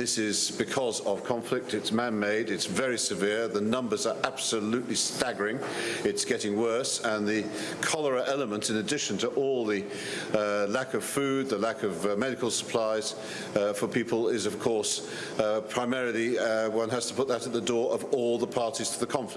This is because of conflict. It's man-made. It's very severe. The numbers are absolutely staggering. It's getting worse. And the cholera element, in addition to all the uh, lack of food, the lack of uh, medical supplies uh, for people, is, of course, uh, primarily uh, one has to put that at the door of all the parties to the conflict.